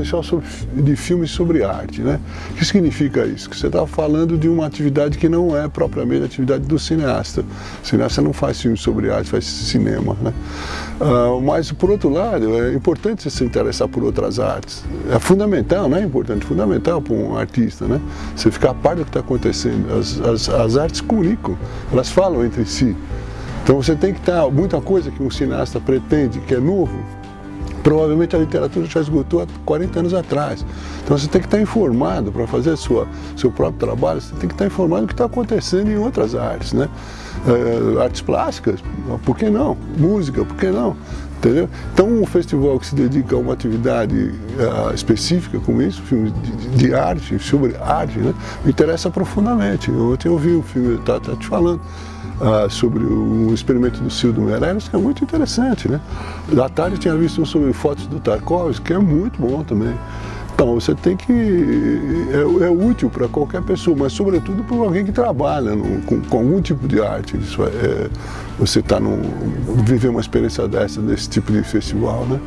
Festival sobre, de Filmes sobre Arte. Né? O que significa isso? Que você está falando de uma atividade que não é propriamente a atividade do cineasta. O cineasta não faz filmes sobre arte, faz cinema. Né? Uh, mas, por outro lado, é importante você se interessar por outras artes. É fundamental, não é importante, fundamental para um artista. Né? Você ficar a par do que está acontecendo. As, as, as artes comunicam, elas falam entre si. Então você tem que estar, muita coisa que um cineasta pretende, que é novo, provavelmente a literatura já esgotou há 40 anos atrás. Então você tem que estar informado para fazer sua, seu próprio trabalho, você tem que estar informado do que está acontecendo em outras artes, né? É, artes plásticas, por que não? Música, por que não? Entendeu? Então um festival que se dedica a uma atividade uh, específica como isso, filmes de, de, arte, sobre arte, né? me interessa profundamente. Ontem eu vi um filme, tá, tá te falando, uh, sobre o experimento do Cildo Meirelles, que é muito interessante. Né? À tarde tinha visto um sobre fotos do Tarkovsky, que é muito bom também. Então, você tem que... é, é útil para qualquer pessoa, mas sobretudo para alguém que trabalha no, com, com, algum tipo de arte. Isso é, é você está viver uma experiência dessa, desse tipo de festival, né?